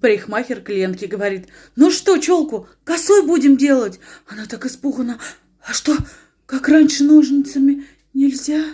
Парикмахер клиентке говорит, ну что, челку, косой будем делать? Она так испугана, а что, как раньше ножницами нельзя?